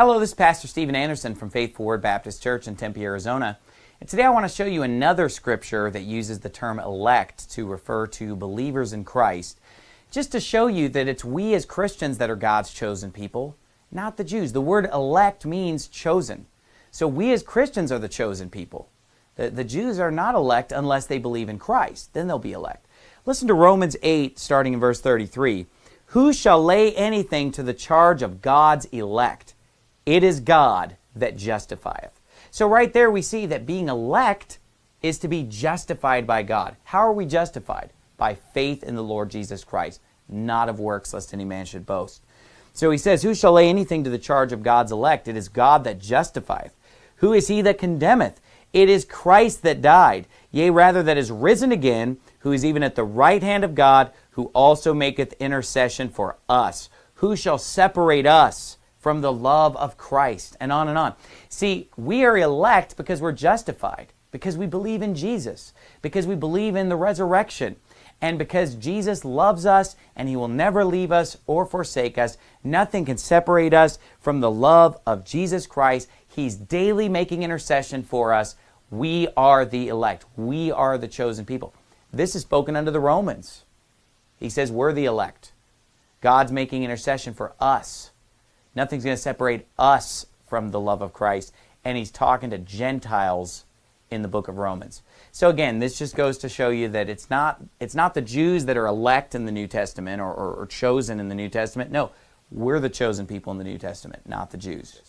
Hello, this is Pastor Steven Anderson from Faithful Word Baptist Church in Tempe, Arizona. And today I want to show you another scripture that uses the term elect to refer to believers in Christ, just to show you that it's we as Christians that are God's chosen people, not the Jews. The word elect means chosen. So we as Christians are the chosen people. The, the Jews are not elect unless they believe in Christ. Then they'll be elect. Listen to Romans 8, starting in verse 33. Who shall lay anything to the charge of God's elect? It is God that justifieth. So right there we see that being elect is to be justified by God. How are we justified? By faith in the Lord Jesus Christ, not of works, lest any man should boast. So he says, Who shall lay anything to the charge of God's elect? It is God that justifieth. Who is he that condemneth? It is Christ that died, yea, rather that is risen again, who is even at the right hand of God, who also maketh intercession for us. Who shall separate us from the love of Christ, and on and on. See, we are elect because we're justified, because we believe in Jesus, because we believe in the resurrection, and because Jesus loves us and He will never leave us or forsake us. Nothing can separate us from the love of Jesus Christ. He's daily making intercession for us. We are the elect. We are the chosen people. This is spoken under the Romans. He says we're the elect. God's making intercession for us. Nothing's going to separate us from the love of Christ. And he's talking to Gentiles in the book of Romans. So again, this just goes to show you that it's not, it's not the Jews that are elect in the New Testament or, or, or chosen in the New Testament. No, we're the chosen people in the New Testament, not the Jews.